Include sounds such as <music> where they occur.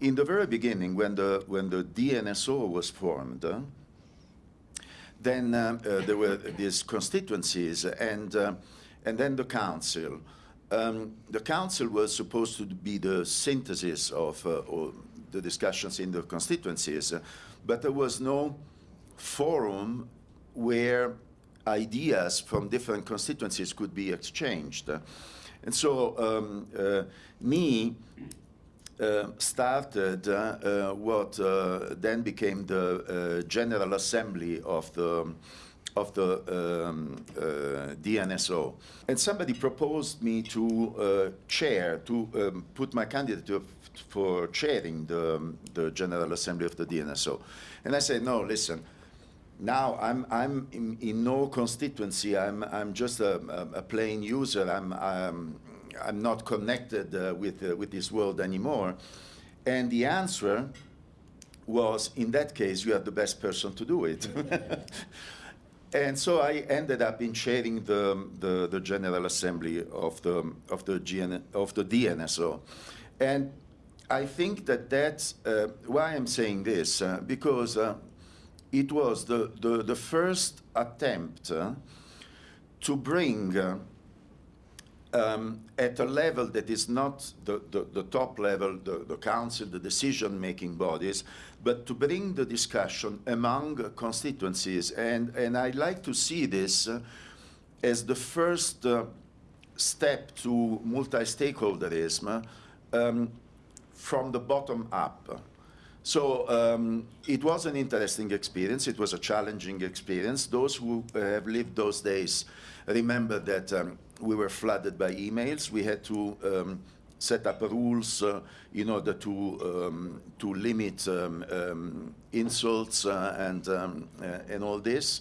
in the very beginning, when the, when the DNSO was formed, uh, then uh, there were these constituencies and, uh, and then the council. Um, the council was supposed to be the synthesis of uh, the discussions in the constituencies, but there was no forum where ideas from different constituencies could be exchanged. And so um, uh, me uh, started uh, uh what uh, then became the uh, General Assembly of the of the um, DNSO. And somebody proposed me to chair, to um, put my candidature for chairing the, the General Assembly of the DNSO. And I said, no, listen, now I'm, I'm in, in no constituency, I'm, I'm just a, a, a plain user, I'm, I'm, I'm not connected uh, with, uh, with this world anymore. And the answer was, in that case, you are the best person to do it. <laughs> and so I ended up in chairing the, the, the General Assembly of the, of, the GN, of the DNSO. And I think that that's uh, why I'm saying this, uh, because uh, it was the, the, the first attempt uh, to bring uh, um, at a level that is not the, the, the top level, the, the council, the decision-making bodies, but to bring the discussion among constituencies. And, and I like to see this uh, as the first uh, step to multi-stakeholderism um, from the bottom up. So um, it was an interesting experience. It was a challenging experience. Those who have lived those days remember that um, we were flooded by emails. We had to um, set up rules uh, in order to um, to limit um, um, insults uh, and um, uh, and all this.